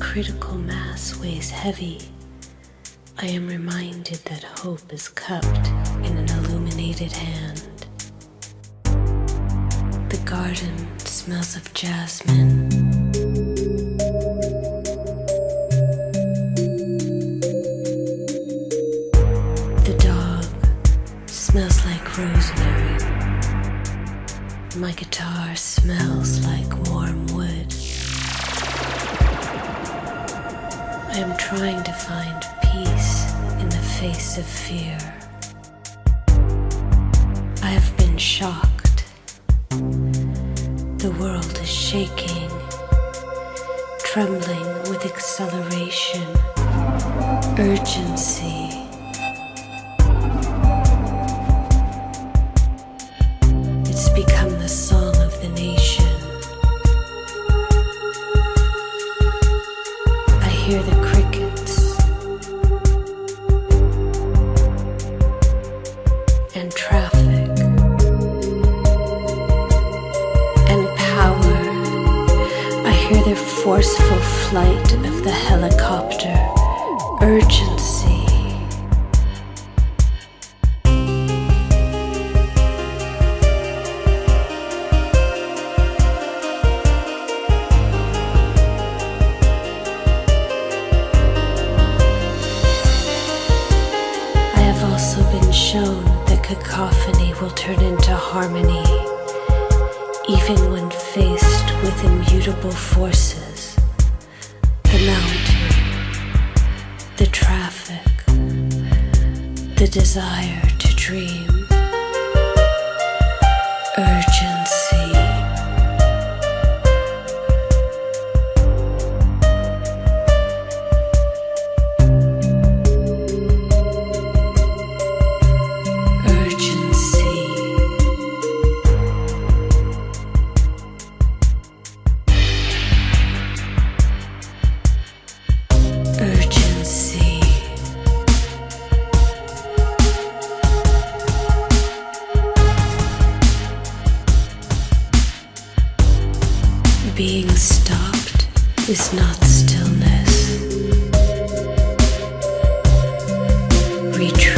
critical mass weighs heavy, I am reminded that hope is cupped in an illuminated hand. The garden smells of jasmine. Find peace in the face of fear. I have been shocked. The world is shaking, trembling with acceleration, urgency. Hear the forceful flight of the helicopter, urgency. I have also been shown that cacophony will turn into harmony, even when faced with immutable forces. The mountain, the traffic, the desire to dream, urgency. Retreat.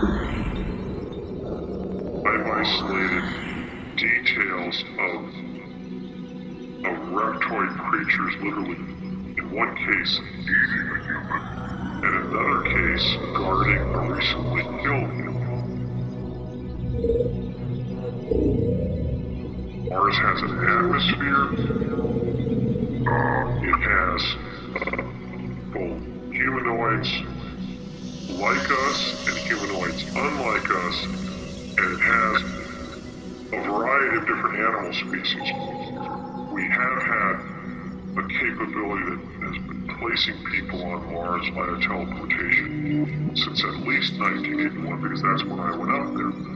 I've isolated details of, of reptoid creatures literally, in one case, eating a human, and in another case, guarding a recently killed human. Mars has an atmosphere. Uh, it has uh, humanoids, like us and humanoids unlike us, and it has a variety of different animal species. We have had a capability that has been placing people on Mars via teleportation since at least 1981, because that's when I went out there.